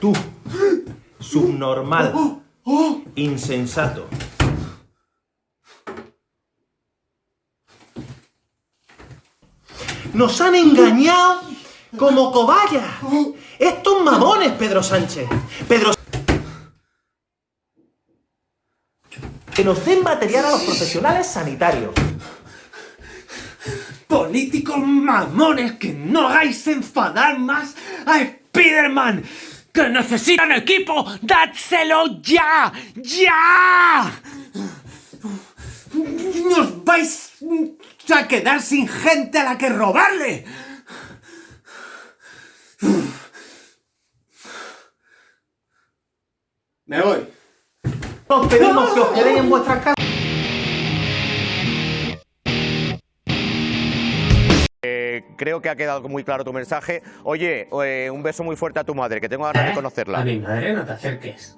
Tú, subnormal, insensato. ¡Nos han engañado como cobayas! ¡Estos mamones, Pedro Sánchez! ¡Pedro Que nos den material a los profesionales sanitarios. Políticos mamones, que no hagáis enfadar más a Spiderman. ¡Que necesitan equipo! ¡Dádselo ya! ¡Ya! ¡Nos vais a quedar sin gente a la que robarle! Me voy. Os pedimos que os quedéis en vuestras casas. Eh, creo que ha quedado muy claro tu mensaje. Oye, eh, un beso muy fuerte a tu madre, que tengo ganas de A conocerla. mi madre no te acerques.